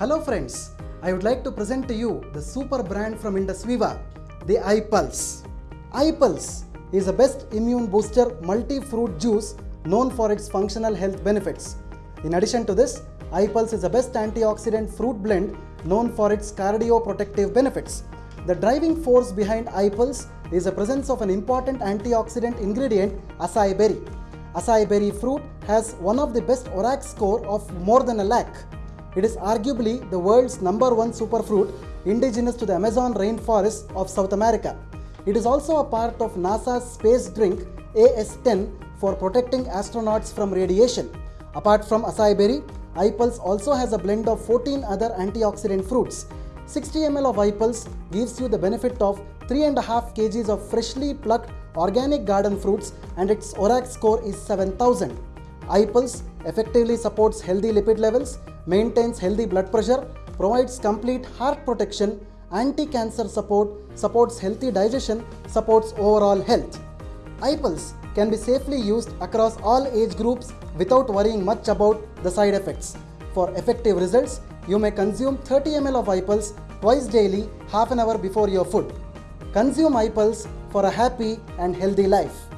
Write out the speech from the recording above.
Hello friends, I would like to present to you the super brand from Indus Viva, the iPulse. iPulse is a best immune booster multi-fruit juice known for its functional health benefits. In addition to this, iPulse is a best antioxidant fruit blend known for its cardioprotective benefits. The driving force behind iPulse is the presence of an important antioxidant ingredient, acai berry. Acai berry fruit has one of the best ORAC score of more than a lakh. It is arguably the world's number one superfruit indigenous to the Amazon rainforest of South America. It is also a part of NASA's space drink AS10 for protecting astronauts from radiation. Apart from acai berry, iPulse also has a blend of 14 other antioxidant fruits. 60 ml of iPulse gives you the benefit of 3.5 kgs of freshly plucked organic garden fruits and its ORAC score is 7000. iPulse effectively supports healthy lipid levels, maintains healthy blood pressure, provides complete heart protection, anti-cancer support, supports healthy digestion, supports overall health. iPulse can be safely used across all age groups without worrying much about the side effects. For effective results, you may consume 30 ml of iPulse twice daily, half an hour before your food. Consume iPulse for a happy and healthy life.